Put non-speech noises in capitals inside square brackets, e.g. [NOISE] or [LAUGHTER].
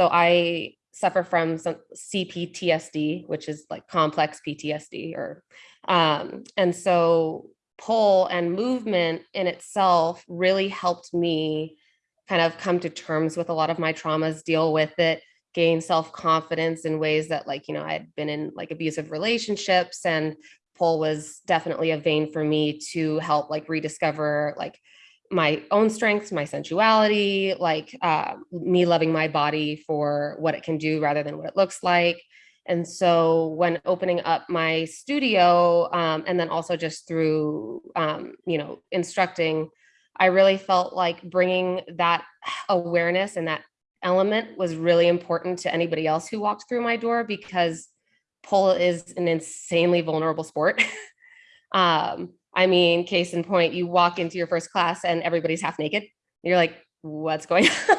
So I suffer from some CPTSD, which is like complex PTSD or, um, and so pole and movement in itself really helped me kind of come to terms with a lot of my traumas, deal with it, gain self-confidence in ways that like, you know, I had been in like abusive relationships and pole was definitely a vein for me to help like rediscover like my own strengths, my sensuality, like uh, me loving my body for what it can do rather than what it looks like. And so when opening up my studio um, and then also just through, um, you know, instructing, I really felt like bringing that awareness and that element was really important to anybody else who walked through my door because pole is an insanely vulnerable sport. [LAUGHS] um, I mean, case in point, you walk into your first class and everybody's half naked. You're like, what's going [LAUGHS] on?